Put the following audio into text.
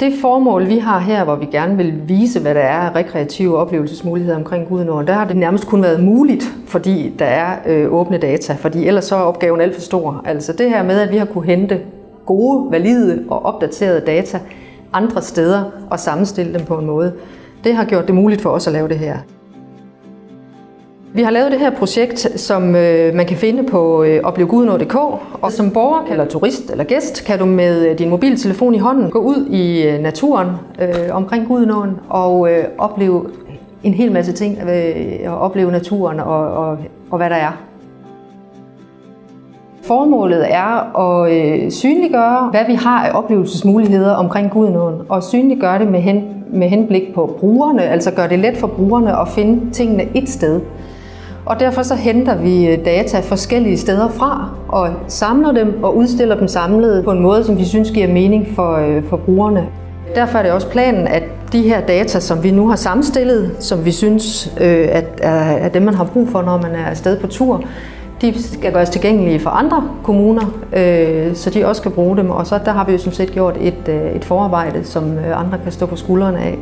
Det formål, vi har her, hvor vi gerne vil vise, hvad der er af rekreative oplevelsesmuligheder omkring Gudenåen, der har det nærmest kun været muligt, fordi der er øh, åbne data, fordi ellers så er opgaven alt for stor. Altså det her med, at vi har kunne hente gode, valide og opdaterede data andre steder og sammenstille dem på en måde, det har gjort det muligt for os at lave det her. Vi har lavet det her projekt, som øh, man kan finde på øh, og som borger eller turist eller gæst kan du med øh, din mobiltelefon i hånden gå ud i øh, naturen øh, omkring Gudenåen og øh, opleve en hel masse ting, øh, og opleve naturen og, og, og hvad der er. Formålet er at øh, synliggøre, hvad vi har af oplevelsesmuligheder omkring Gudenåen, og synliggøre det med, hen, med henblik på brugerne, altså gøre det let for brugerne at finde tingene et sted. Og derfor så henter vi øh, data forskellige steder fra og samler dem og udstiller dem samlet på en måde, som vi synes giver mening for, øh, for brugerne. Derfor er det også planen, at de her data, som vi nu har sammenstillet, som vi synes øh, at er dem, man har brug for, når man er afsted på tur, de skal gøres tilgængelige for andre kommuner, øh, så de også kan bruge dem. Og så der har vi jo som set gjort et, øh, et forarbejde, som øh, andre kan stå på skuldrene af.